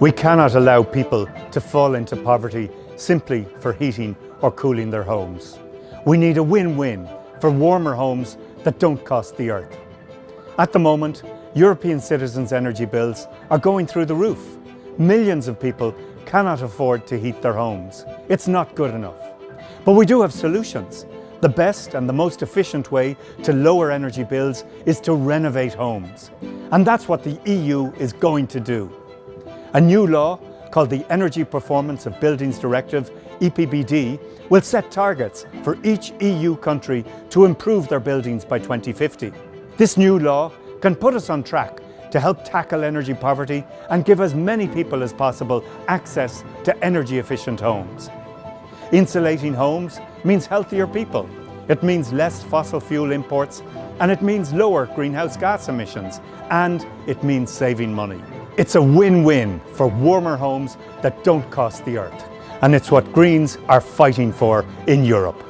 We cannot allow people to fall into poverty simply for heating or cooling their homes. We need a win-win for warmer homes that don't cost the earth. At the moment, European citizens' energy bills are going through the roof. Millions of people cannot afford to heat their homes. It's not good enough. But we do have solutions. The best and the most efficient way to lower energy bills is to renovate homes. And that's what the EU is going to do. A new law called the Energy Performance of Buildings Directive, EPBD, will set targets for each EU country to improve their buildings by 2050. This new law can put us on track to help tackle energy poverty and give as many people as possible access to energy efficient homes. Insulating homes means healthier people. It means less fossil fuel imports and it means lower greenhouse gas emissions and it means saving money. It's a win-win for warmer homes that don't cost the earth and it's what Greens are fighting for in Europe.